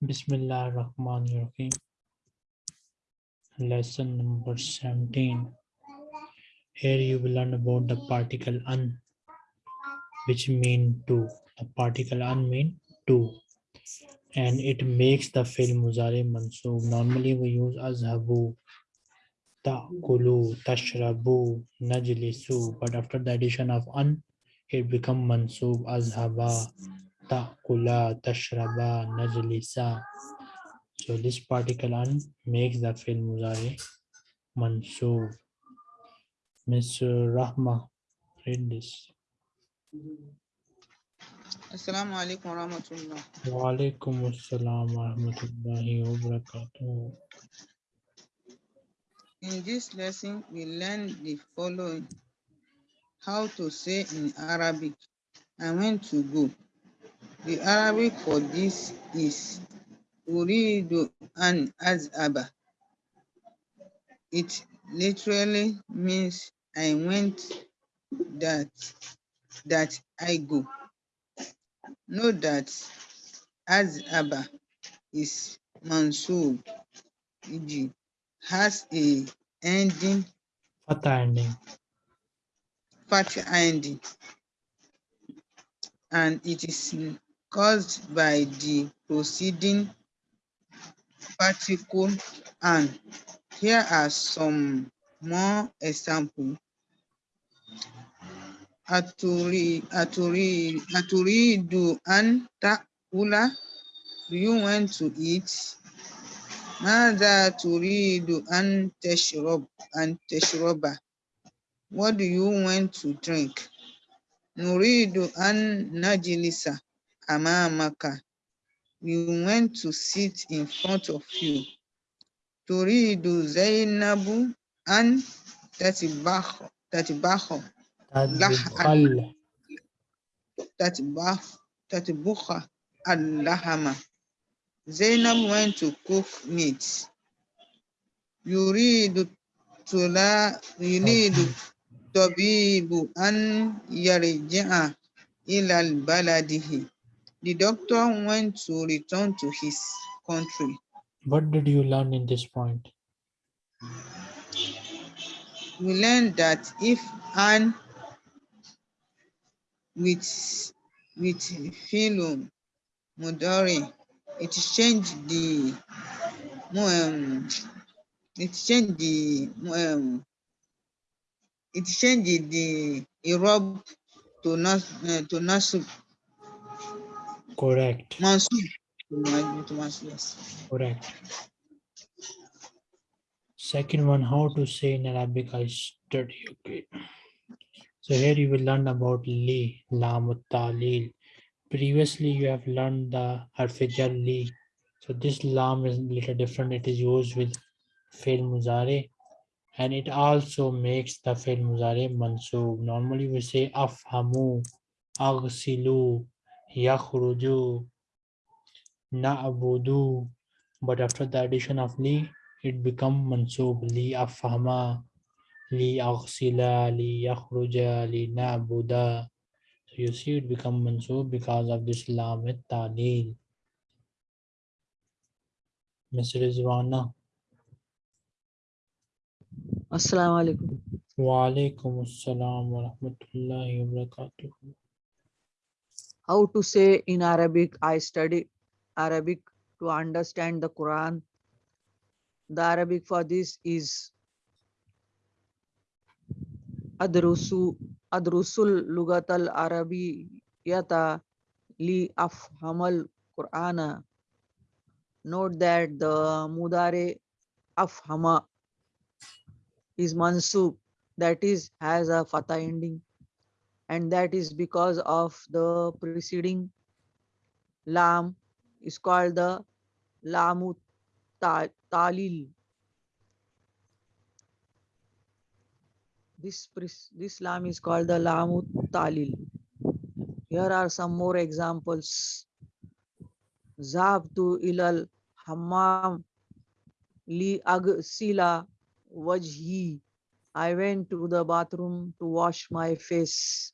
Bismillah ar-Rahman ar-Rahim. Lesson number 17. Here you will learn about the particle un, which mean to. The particle un mean to. And it makes the fi'l muzari mansoob. Normally we use azhabu, ta'kulu, tashrabu, najlisu. But after the addition of un, it become mansoob azhaba, ta'kula, tashraba, najlisa. So this particle an makes the fi'l muzari mansoob. Miss Rahma, read this. Assalamu alaikum warahmatullah. Wa alaikum assalam wa rahmatullahi wa barakatuh. In this lesson, we learn the following. How to say in Arabic, I went to go. The Arabic for this is Uridu an azaba. It literally means I went that that I go. Note that azaba is mansub, e.g. has a ending, Fatha ending. fat ending, and it is caused by the proceeding particle and. Here are some more examples. Aturi, aturi, aturidu an ta'ula. Do you want to eat? Mada turidu an tashrob an tashroba. What do you want to drink? Nuridu an najilisa amamaka. We went to sit in front of you. Turidu Zainabu an tatibaho tatibaho Tadbukhal. tatibah tatibukha al-lahama. Zainab went to cook meat. Yuridu tula yuridu tabibu an yarji'a ila al-baladihi. The doctor went to return to his country. What did you learn in this point? we learned that if an with with philo mudori it changed the um, it changed the um, it changed the Europe to nas uh, to nasub Correct. mansub to ma- to mansub yes Correct. Second one, how to say in Arabic, I study. Okay. So here you will learn about li, lam talil. Previously, you have learned the harfijar li. So this lam is a little different. It is used with fail muzare. And it also makes the fail muzare mansoob. Normally we say afhamu, aghsilu, yakhruju, na'budu. But after the addition of li, it become mansoob li afhama li aghsila li yakhruja li na'buda so you see it become mansoob because of this lam at talil Ms. Rizwana Assalamu alaikum. wa alaikum assalam wa rahmatullahi wa barakatuh How to say in Arabic, I study Arabic to understand the Quran. The Arabic for this is Adrusu Adrusul Lugat al Arabiyata li afhamal Qur'ana. Note that the Mudare afhama is mansub, that is has a fatha ending and that is because of the preceding lam is called the lamu ta- talil. This this lam is called the lamu talil. Here are some more examples. Zabtu ilal hammam li agsila wajhi. I went to the bathroom to wash my face.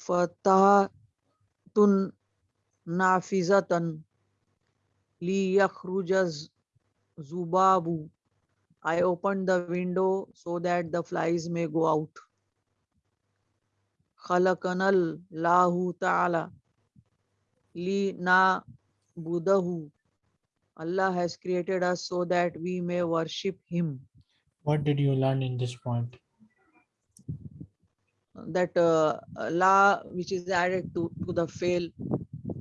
Fatahatun nafizatan. لِيَخْرُجَ الز- zubabu. I opened the window so that the flies may go out. خلقنا الله تعالى لنعبده. Allah has created us so that we may worship Him. What did you learn in this point? That uh, la, which is added to, to the fail,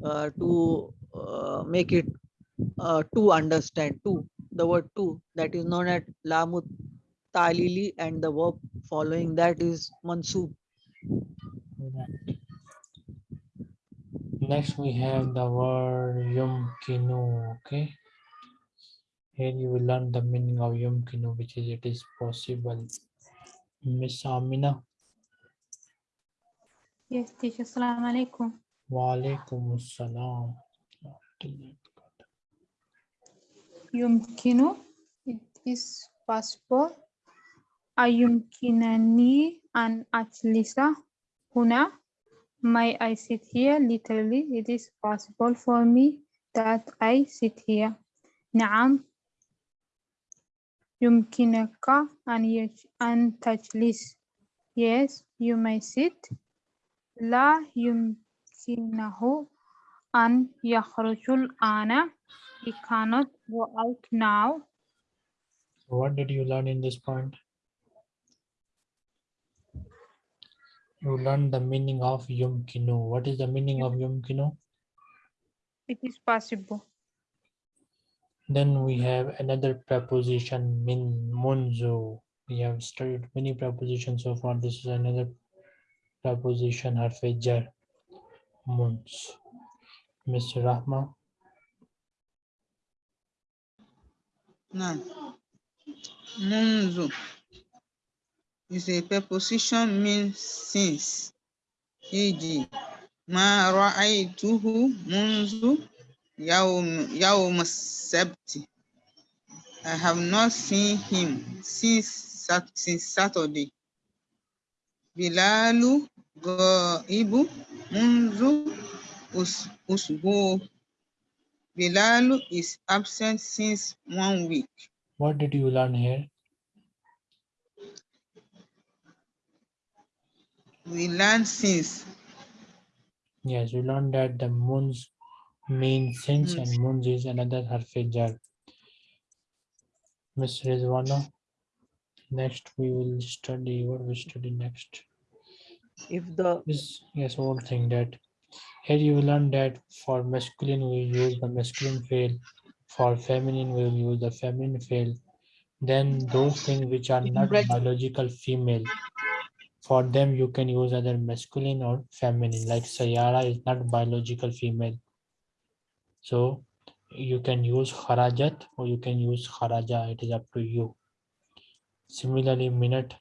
uh, to uh, make it uh, to understand, to the word to that is known as lamut talili and the verb following that is mansub. Next, we have the word yumkinu. Okay. Here you will learn the meaning of yumkinu, which is it is possible. Miss Amina, Yes, teacher. Assalamu alaikum. wa alaikum assalam. يمكن it is possible أيمكنني أن أجلس هنا May I sit here? Literally, it is possible for me that I sit here. نعم يمكنك أن يج- أن تجلس Yes, you may sit. لا يمكنه أن يخرج الآن He cannot go out now. So what did you learn in this point? You learned the meaning of yumkinu. What is the meaning of yumkinu? It is possible. Then we have another preposition min munzu. We have studied many prepositions so far. This is another Preposition. position harfi Mons. Mr. Rahma. No. Munzu is a preposition means since. E.g., Ma ra'aytuhu munzu yawm sabti. I have not seen him since since Saturday. Bilalu gaibu munzu usbu. Bilalu is absent since one week. What did you learn here? We learned since. Yes, we learned that the moons mean since and moons is another harfi jar. Miss Rizwana next we will study, what we study next? If the This, yes, one thing that here you will learn that for masculine we use the masculine fail, for feminine we will use the feminine fail. Then those things which are not biological female, for them you can use either masculine or feminine, like Sayara is not biological female. So you can use harajat or you can use haraja it is up to you. Similarly, Minute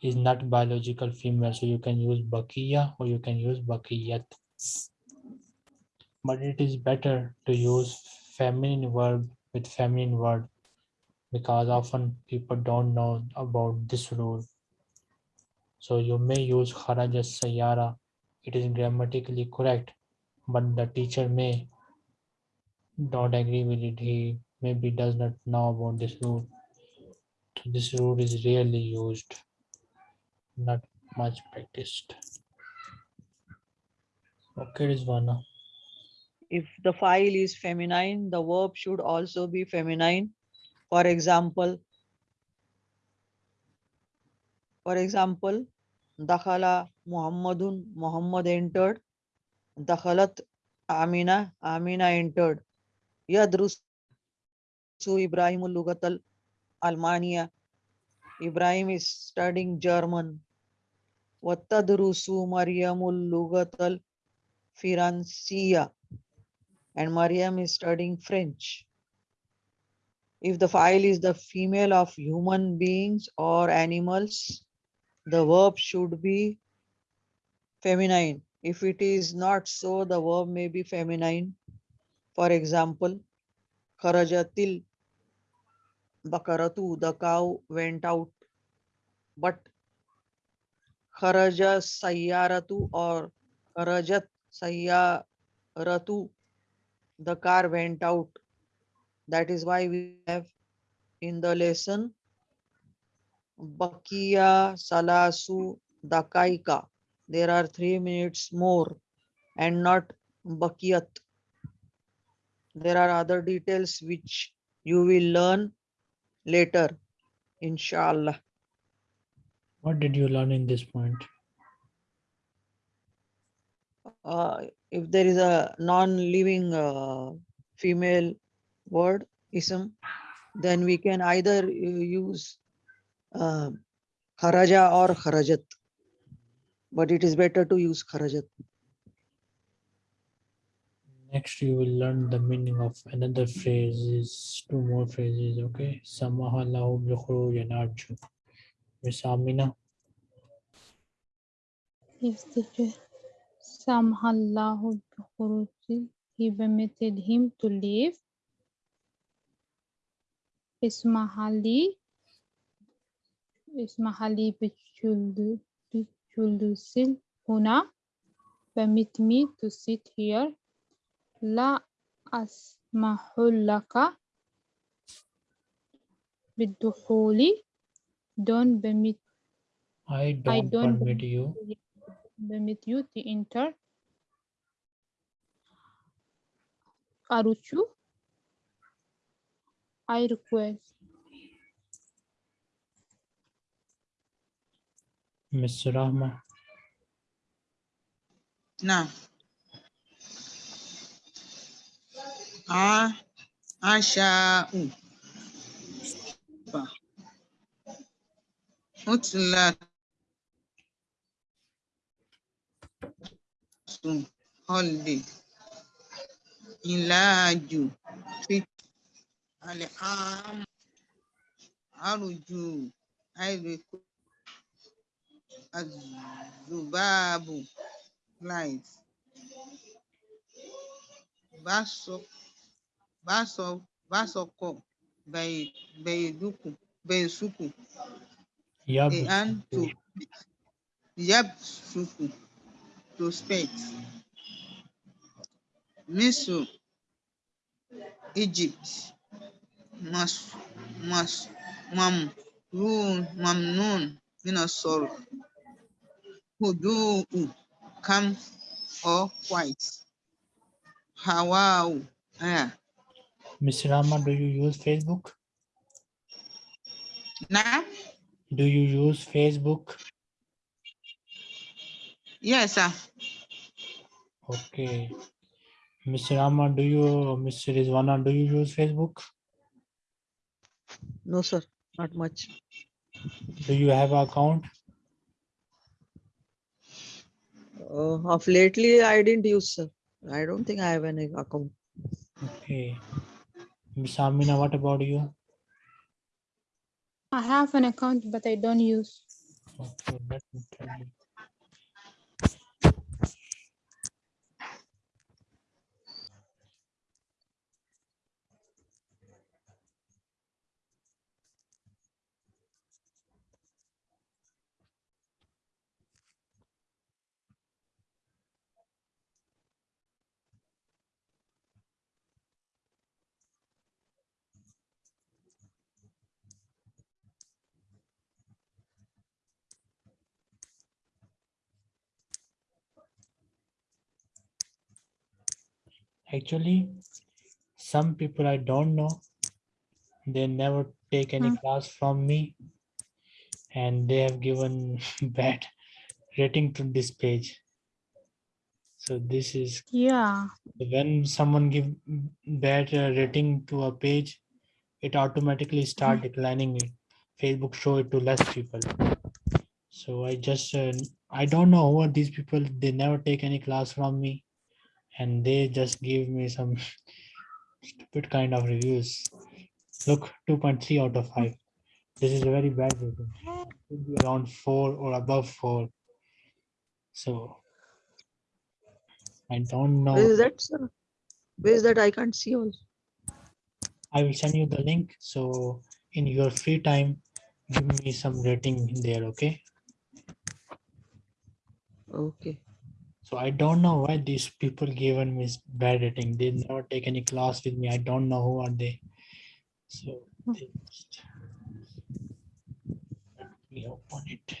is not biological female, so you can use Bakiya or you can use Bakiyat. But it is better to use feminine verb with feminine word because often people don't know about this rule. So you may use Kharaja Sayara. It is grammatically correct, but the teacher may don't agree with it. He maybe does not know about this rule. This rule is rarely used, not much practiced. Okay, Rizwana. if the file is feminine, the verb should also be feminine. For example, for example, Dakhala Muhammadun, Muhammad entered. Dakhalat Amina, Amina entered. Yadrusu Ibrahimul Lugatal Almania. Ibrahim is studying German. Wattadrusu Maryamul Lugatal Firansiya and Mariam is studying French. If the file is the female of human beings or animals, the verb should be feminine. If it is not so, the verb may be feminine. For example, Kharajatil Bakaratu, the cow went out. But Kharaja Sayyaratu or Kharajat Sayyaratu, the car went out. That is why we have in the lesson Bakia Salasu Dakaika. There are three minutes more and not Bakiyat. There are other details which you will learn later, inshallah. What did you learn in this point? Uh, if there is a non-living uh, female word, ism, then we can either uh, use uh, kharaja or kharajat. But it is better to use kharajat. Next, you will learn the meaning of another phrase. Is two more phrases. Okay. Samaha lahu bi khuruj narju. Miss Amina. Yes, teacher. Samhallahu bikhuruji. He permitted him to leave. Ismahali. Ismahali bichuldu bichuldusil huna. Permit me to sit here. La asmahullaka bidukhuli. Don't permit I don't, don't permit you. permit you to enter. Aruchu. I request. Miss Rahma. Now, a asha'u sun holiday. Ilaju fit al'am arju ayriku azubabu light. Baso Vasoko Baiduku Baisuku and to Yabsuku to spend. Misr, Egypt, Mas, Mas, Mam, Run, Mamnun, Minasor, Hudu, Kam, or White, Hawau, Ah, Miss Rama, do you use Facebook? now Do you use Facebook? yes sir Okay. Miss Rama, do you, Miss Rizwana, do you use Facebook? No, sir, not much. Do you have an account? Uh, of lately, I didn't use, sir. I don't think I have any account. Okay. Miss Amina, what about you? I have an account, but I don't use. Okay, let me tell you. Actually, some people I don't know, they never take any Hmm. class from me and they have given bad rating to this page. So this is Yeah. when someone give bad uh, rating to a page, it automatically start declining it. Facebook show it to less people. So I just, uh, I don't know who are these people. They never take any class from me and they just give me some stupid kind of reviews. Look, 2.3 out of 5. This is a very bad rating. Be around 4 or above 4. So I don't know. Where is that, sir? Where is that? I can't see also. I will send you the link. So in your free time, give me some rating in there, okay? Okay. So I don't know why these people given me bad rating. They never take any class with me. I don't know who are they. So hmm. this- let me open it.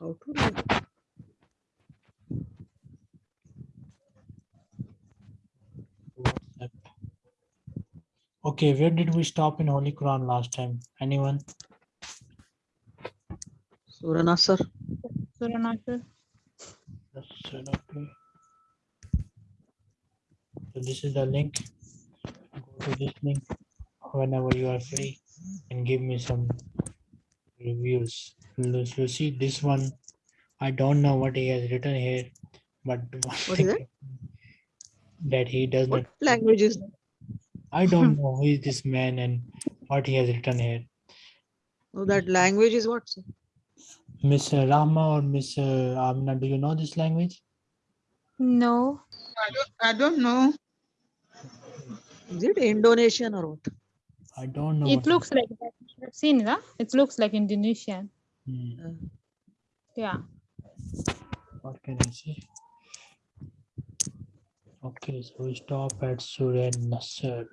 How to do it? WhatsApp. Okay, where did we stop in Holy Quran last time? Anyone? Surah Nasr. Surah Nasr. Yes, sir, okay. So this is the link. Go to this link whenever you are free and give me some reviews. You you see this one, I don't know what he has written here, but one What is thing that he does not, What language is? I don't know who is this man and what he has written here. Oh, that language is what? sir? Miss Rahma or Miss Amna, do you know this language? No. I don't, I don't know. Is it Indonesian or what? I don't know. It looks like that. I've seen that. It looks like Indonesian. Hmm, Yeah. What can I say? Okay, so we stop at Surah Nasr.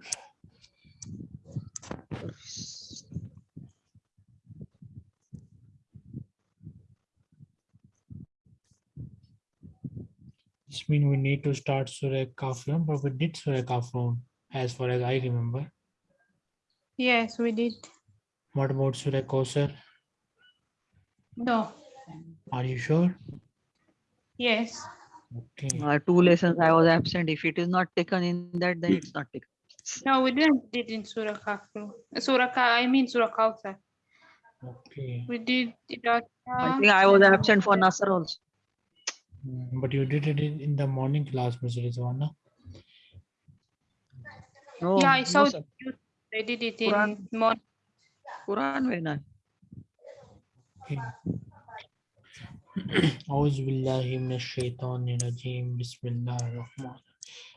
This means we need to start Surah Kafirun, but we did Surah Kafirun as far as I remember. Yes, we did. What about Surah Kausar? No. Are you sure? Yes. Okay, uh, two lessons I was absent. If it is not taken in that, then it's not taken. No, we didn't did in Surah Kafir. Surah Ka, I mean Surah Kawthar. okay. We did it at, I uh, think I was absent for then- Nasr also. Mm, but you did it in the morning class, Mr. Rizwana. No, yeah, I saw no, you. Did it in Quran, morning. Quran when I.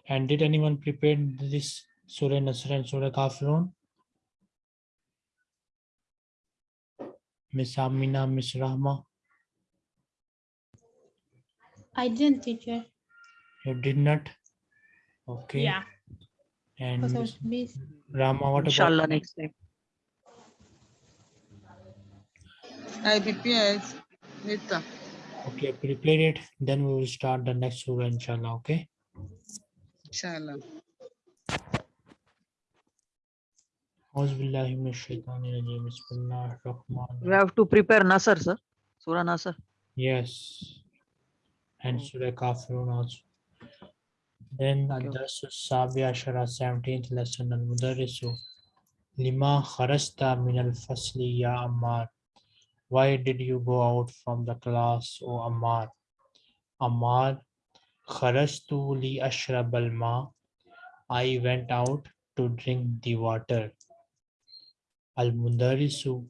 And did anyone prepare this Surah Nasr and Surah Kafirun? Miss Amina, Miss Rahma. I didn't, teacher. You did not? Okay. Yeah. And Rama, what Inshallah about? next time. I prepared Nita. Okay, prepare it. Then we will start the next surah, inshallah. Okay. Inshallah. We have to prepare Nasr, sir. Surah Nasr. Yes and hmm. Surah Kafirun also. Then Adas Sabia Shara 17th lesson al Mudarisu Lima Kharasta min al Fasli Ya Ammar. Why did you go out from the class, O Ammar? Ammar Kharastu li ashrab al. I went out to drink the water. Al Mudarisu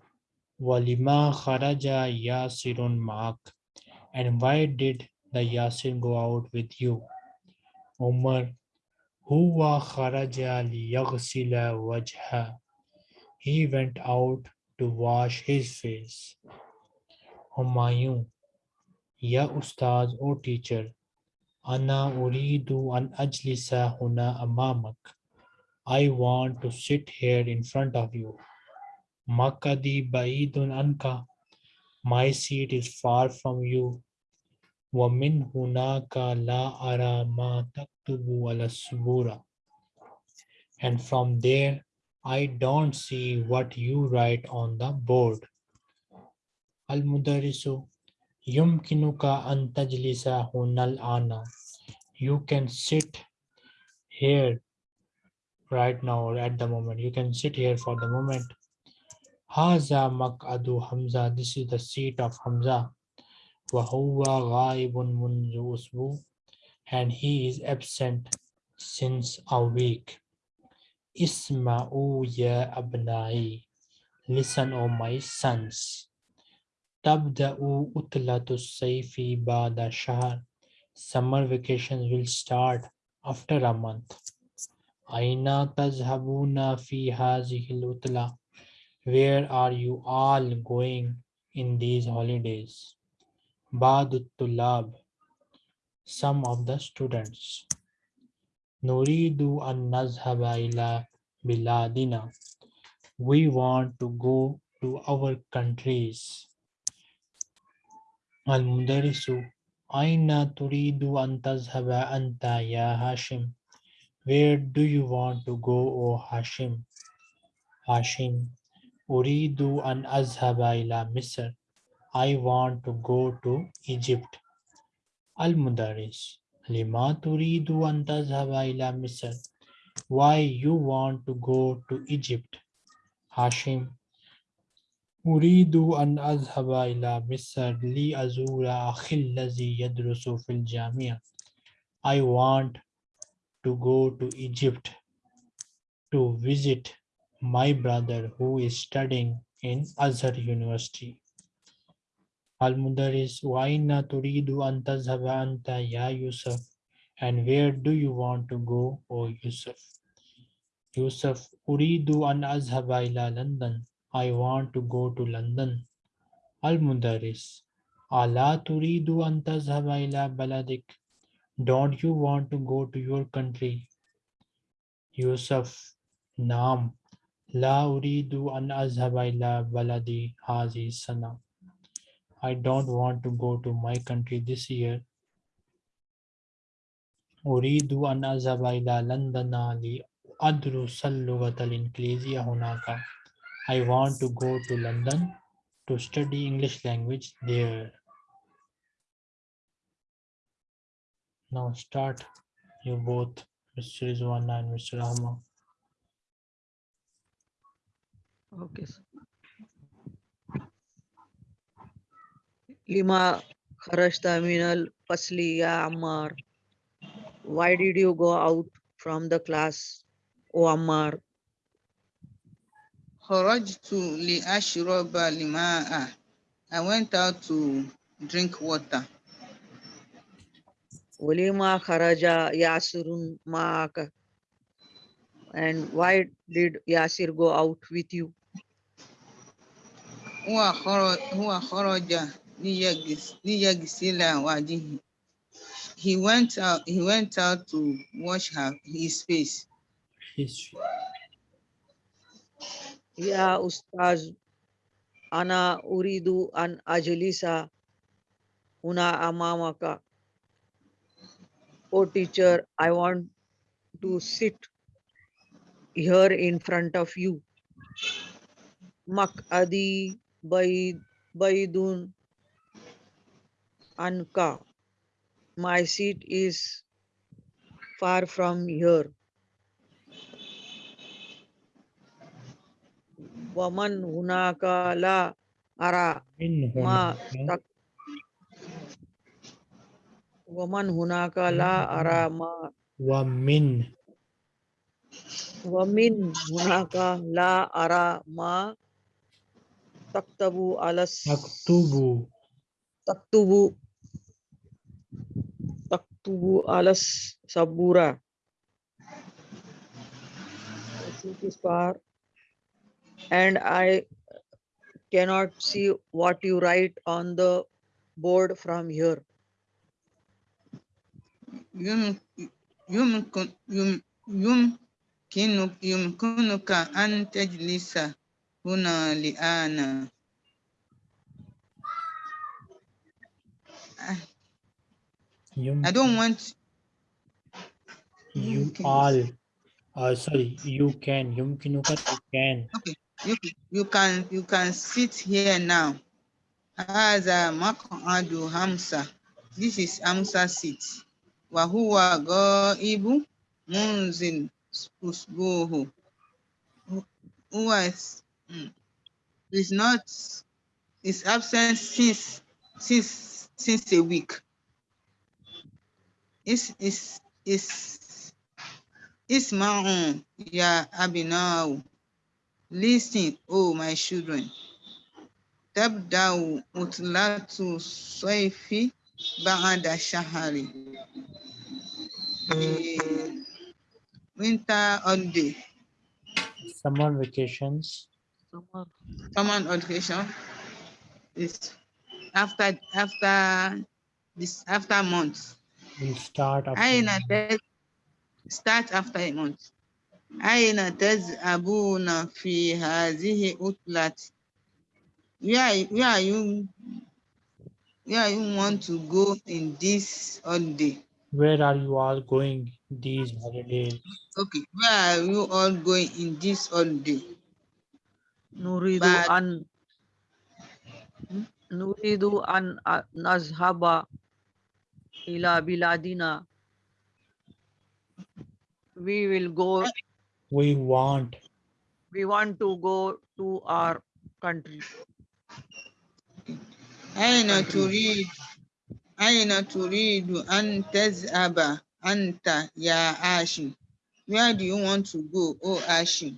Walima Kharaja Yasirun Ma'ak. And why did the Yasir go out with you? Umar, huwa kharaja liyaghsila wajha. He went out to wash his face. Humayun, ya ustaz o teacher, ana uridu an ajlisa huna amamak. I want to sit here in front of you. Makadi baidun anka. My seat is far from you. ومن هناك لا أرى ما تكتب على السبورة. And from there, I don't see what you write on the board. المدرس يمكنك أن تجلس هنا الآن. You can sit here right now or at the moment. You can sit here for the moment. هذا مقعد حمزة. This is the seat of Hamza. وهو غائب منذ أسبوع and he is absent since a week. اسمعوا يا أبنائي Listen, O my sons. تبدأ أطلة الصيف بعد شهر. Summer vacations will start after a month. أين تذهبون في هذه العطلة? Where are you all going in these holidays? Badutulab. some of the students. Nuridu an nazhaba ila biladina. We want to go to our countries. Al-Mudarisu, Aina turidu an tazhaba anta ya Hashim. Where do you want to go, O Hashim? Hashim, Uridu an azhaba ila Misr. I want to go to Egypt. Al-Mudaris, Lima turidu an tazhaba ila Misr. Why you want to go to Egypt? Hashim, Uridu an azhaba ila Misr li azura akhil lazi yadrusu fil jamia. I want to go to Egypt to visit my brother who is studying in Azhar University. المدرس وأين تريد أن تذهب أنت يا يوسف and where do you want to go O Yusuf يوسف أريد أن أذهب إلى لندن I want to go to London المدرس ألا تريد أن تذهب إلى بلدك Don't you want to go to your country يوسف نعم لا أريد أن أذهب إلى بلدي هذه السنة I don't want to go to my country this year. أريد أن أذهب إلى لندن لأدرس اللغة الإنجليزية هناك. I want to go to London to study English language there. Now start you both, Mr. Rizwana and Mr. Ahmad. Okay. sir. Lima kharajta minal fasli ya Ammar. Why did you go out from the class, O Ammar? Kharajtu li ashraba lima'a. I went out to drink water. Ulima kharaja Yasirun ma'aka. And why did Yasir go out with you? Huwa kharaja هو خرج ليغس- ليغسل وجهه. He went out. He went out to wash her, his face. His- يا أستاذ أنا أريد أن أجلس هنا أمامك. Oh teacher, I want to sit here in front of you. مقعدي بعيد بعيد Anka. My seat is far from here. Waman hunaka la ara. Ma tak. Waman hunaka la ara ma. Wamin. Wamin hunaka la ara ma. Taktabu alas taktubu. Taktubu الس- أكتب تكتب تكتب على السبورة The seat is far and I cannot see what you write on the board from here. يم- يمكن يم- يمكنك يمكنك أن تجلس هنا الآن. You, I don't want. You all. Uh, sorry, you can. Yumkinu ka, you can. Okay, you, you can you can sit here now. As a Makadu Hamsa. This is Hamsa seat. Wahua go ibu munzin usbuhu. Who is hmm, is not is absent since since since a week is is is Isma'un ya now Listen, oh my children. Tabda'u utlatu soifi ba'ada shahari. Eh, winter holiday. Summer vacations. Summer vacation is after after this after months will start after أين ت- start after a month. أين تذهبون في هذه العطلة? Where, where are you where you want to go in this holiday? Where are you all going these holidays? Okay, where are you all going in this holiday? نريد But- أن نريد أن أ- نذهب إلى بلادنا. We will go, We want we want to go to our country. أين تريد أين تريد أن تذهب أنت يا هاشم? Where do you want to go, oh Hashim?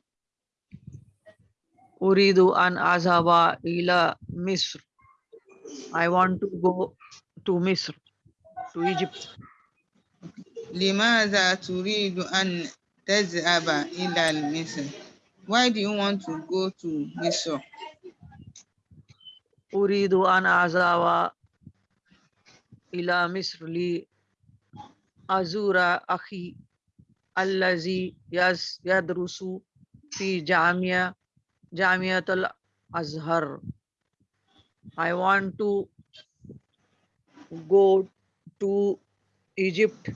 أريد أن أذهب إلى مصر. I want to go to مصر, to Egypt. لماذا تريد أن تذهب إلى مصر? Why do you want to go to Misr? أريد أن أذهب إلى مصر لأزور أخي الذي يس- يدرس في جامعة جامعة الأزهر. I want to go to Egypt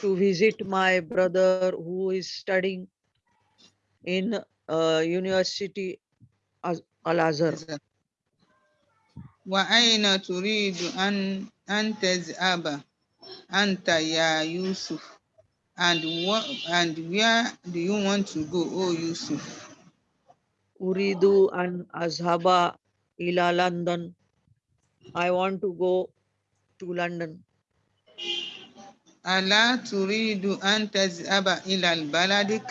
to visit my brother who is studying in uh, University Az- Al-Azhar. وأين تريد أن أن تذهب أنت يا يوسف? And what and where do you want to go, oh Yusuf? أريد أن أذهب إلى لندن. I want to go to London. ألا تريد أن تذهب إلى بلدك?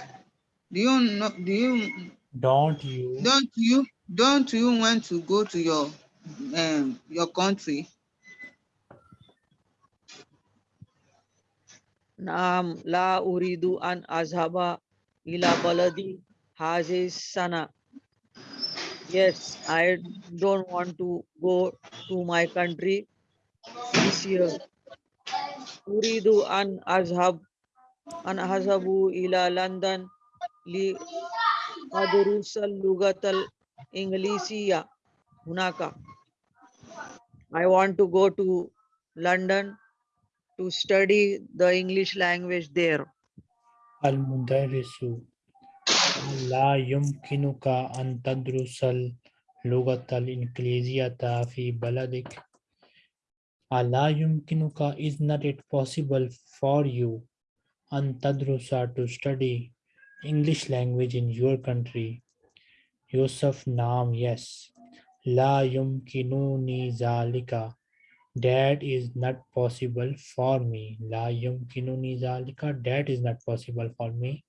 Do you know, do you don't you don't you don't you want to go to your um your country? نعم لا أريد أن أذهب إلى بلدي هذه السنة. Yes, I don't want to go to my country this year. أريد أن أذهب أن أذهب إلى لندن لأدرس اللغة الإنجليزية هناك. I want to go to London to study the English language there. المدرس لا يمكنك أن تدرس اللغة الإنجليزية في بلدك ألا يمكنك is not it possible for you أن تدرس to study English language in your country يوسف نعم yes لا يمكنني ذلك that is not possible for me لا يمكنني ذلك that is not possible for me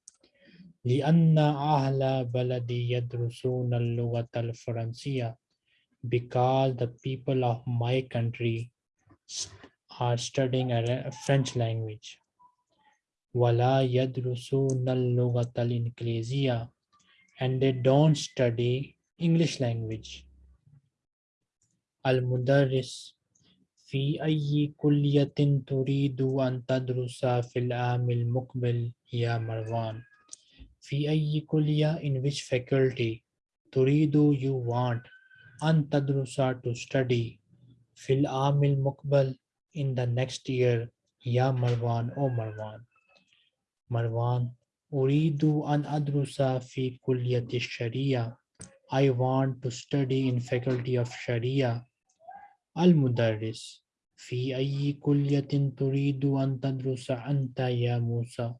لأن أهل بلدي يدرسون اللغة الفرنسية because the people of my country are studying a French language ولا يدرسون اللغة الإنجليزية and they don't study English language المدرس في أي كلية تريد أن تدرس في العام المقبل يا مروان؟ في أي كلية in which faculty تريد you want أن تدرس to study fil amil mukbal in the next year ya marwan o marwan. Marwan uridu an adrusa fi kulliyati sharia. I want to study in faculty of sharia. Al mudarris fi ayyi kulliyatin turidu an tadrusa anta ya musa?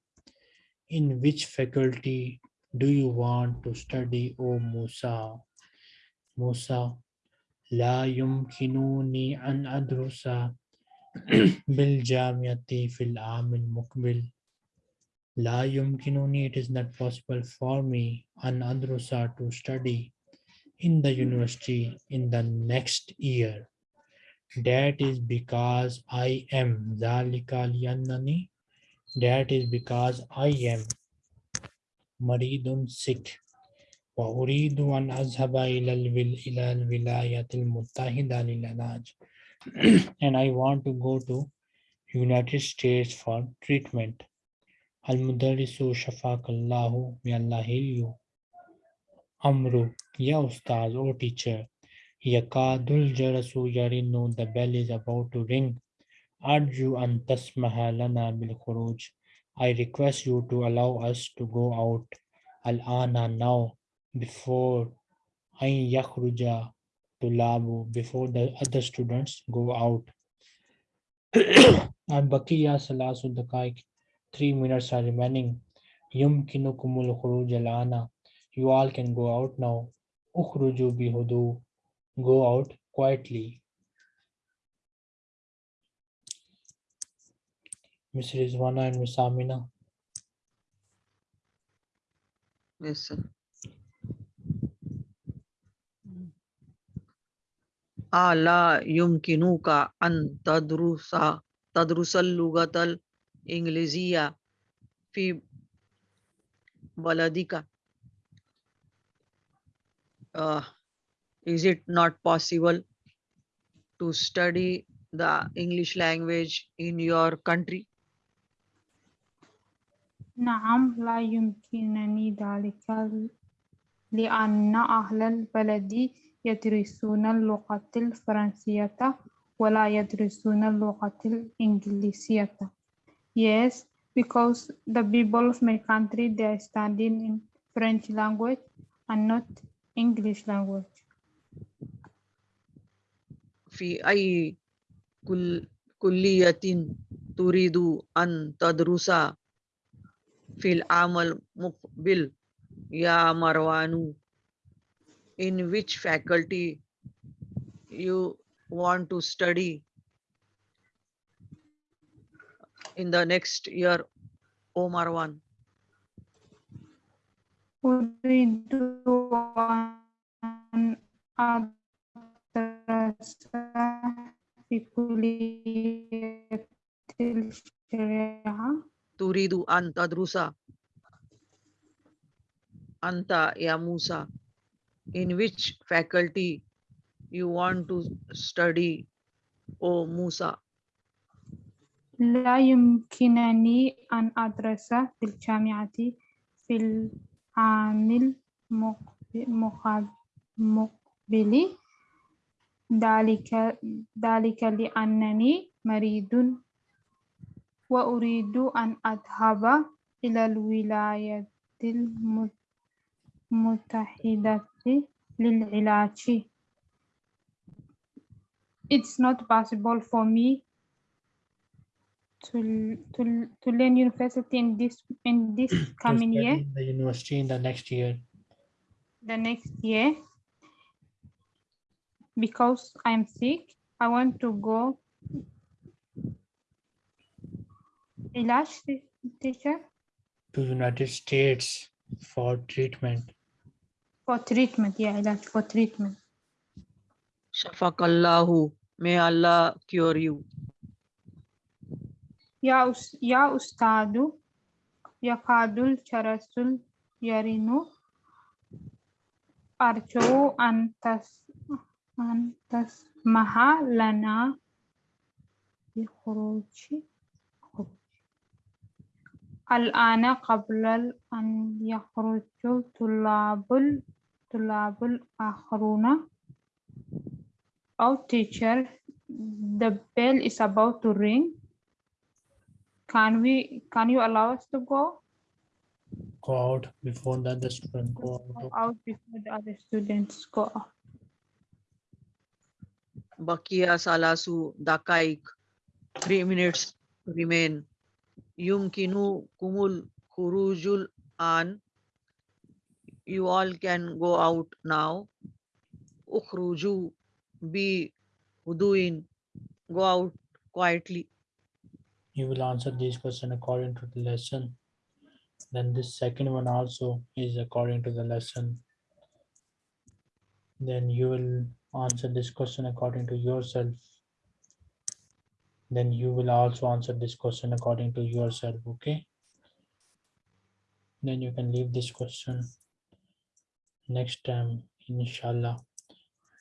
In which faculty do you want to study o musa? Musa لا يمكنني أن أدرس بالجامعة في العام المقبل لا يمكنني it is not possible for me أن أدرس to study in the university in the next year that is because I am ذلك لأنني that is because I am مريض sick وأريد أن أذهب إلى الول إلى الولايات المتحدة للعلاج and I want to go to United States for treatment Al-Mudarrisu Shafakallahu, may Allah heal you. Amru, Ya Ustaz or teacher. Yakadul Jarasu Yarinu, the bell is about to ring. Arju an tasmaha lana bil khuruj. I request you to allow us to go out al-ana now before ay yakhruja tulabu before the other students go out. and bakiya salasu daqaik. Three minutes are remaining. Yumkinukumul khuruj al-ana. You all can go out now. Ukhruju bihudu. Go out quietly. Miss Rizwana and Miss Amina. Yes, sir. ألا يمكنك أن تدرس تدرس اللغة الإنجليزية في بلدك uh, is it not possible to study the English language in your country? نعم لا يمكنني ذلك لأن أهل البلد يدرسون اللغة الفرنسية ولا يدرسون اللغة الإنجليزية. Yes, because the people of my country they are studying in French language and not English language. في أي كل كلية تريد أن تدرس في العام المقبل يا مروان in which faculty you want to study in the next year, O Marwan? Uridu an adrasah fi. Turidu an tadrusa. Anta yamusa in which faculty you want to study O Musa لا يمكنني أن أدرس في الجامعة في العام المقب- مقاب- المقبل ذلك ذلك لأنني مريض وأريد أن أذهب إلى الولايات الم- المتحدة للعلاج. It's not possible for me to, to, to learn university in this in this to coming study year, in the university in the next year. the next year, because I'm sick. I want to go. Ilash, te- teacher, to United States for treatment. for treatment. Yeah, Ilash, for treatment. Shafakallahu may Allah cure you يا أس يا أستاذ يكاد الجرس يرن أرجو أن تس أن تسمح لنا بخروج الآن قبل أن يخرج طلاب الطلاب الآخرون أو teacher the bell is about to ring can we can you allow us to go Go out before the other student go go out. out before the other students go out Bakia Salasu Dakaik three minutes remain Yumkinu Kumul Khurujul An you all can go out now Ukhruju be Huduin go out quietly You will answer this question according to the lesson. Then this second one also is according to the lesson. Then you will answer this question according to yourself then you will also answer this question according to yourself okay? Then you can leave this question. Next time inshallah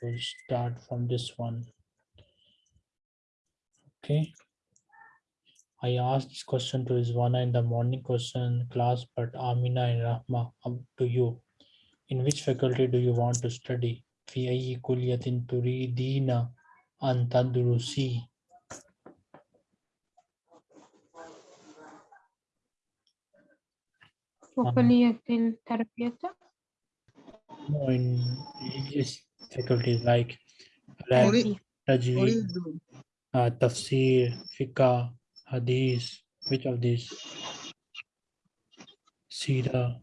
we'll start from this one. Okay? I asked this question to Rizwana in the morning question class, but Amina and Rahma, up to you. In which faculty do you want to study? في أي كلية تريدين أن vocalía del? No, in English faculties like Tajweed, uh, ah, Tafsir, Fiqh, Hadith, which of these? Sira.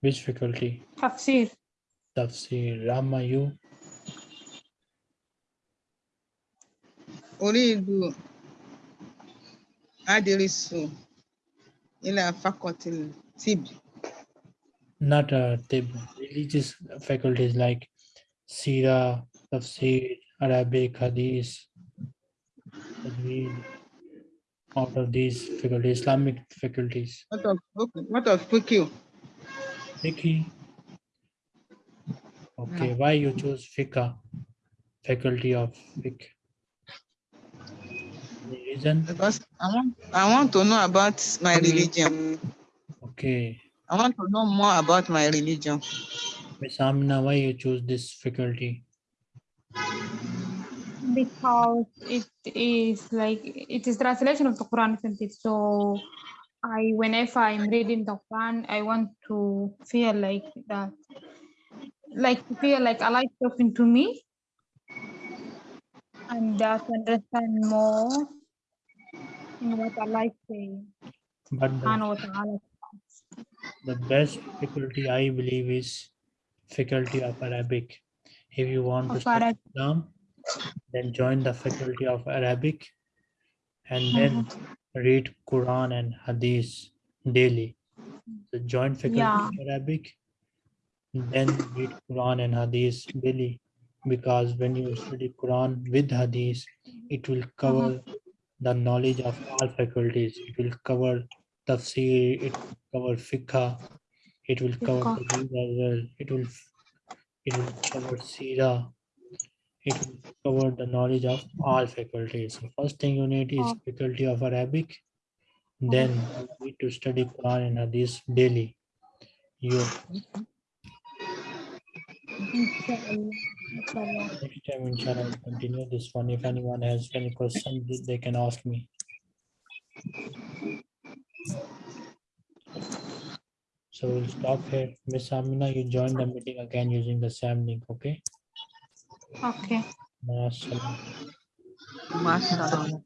Which faculty? Tafsir. Tafsir. Rahma, you? أريد أدرس إلى فقط الطب Not uh, tib. Religious faculties like Sira, Tafsir, Arabic, Hadith, Tajweed. Out of these faculties, Islamic faculties. what of okay, what of fiqh Fiqh. Okay, why you choose Fiqh? Faculty of Fiqh. Any reason? because I want I want to know about my religion. Okay. I want to know more about my religion. Miss Amina, why you choose this faculty? because it is like it is translation of the Quran, isn't it? So I whenever I'm reading the Quran, I want to feel like that, like feel like Allah is talking to me, and that understand more in what Allah is saying. But the, Subhanahu wa ta'ala. the best faculty I believe is faculty of Arabic. If you want to study. Islam, then join the faculty of Arabic and mm-hmm. then read Quran and Hadith daily. So join faculty Yeah. of Arabic, then read Quran and Hadith daily. Because when you study Quran with Hadith, it will mm-hmm. cover the knowledge of all faculties. It will cover tafsir, it will cover fiqh, it will cover Fiqh. As well. It will it will cover sira. It will cover the knowledge of all faculties. So first thing you need is Oh. faculty of Arabic. Oh. Then you need to study Quran and Hadith daily. You Inshallah. Inshallah. next time inshallah will continue this one. If anyone has any questions, they can ask me. So we'll stop here. Miss Amina, you join the meeting again using the same link, okay? Okay. Mashallah. Mashallah.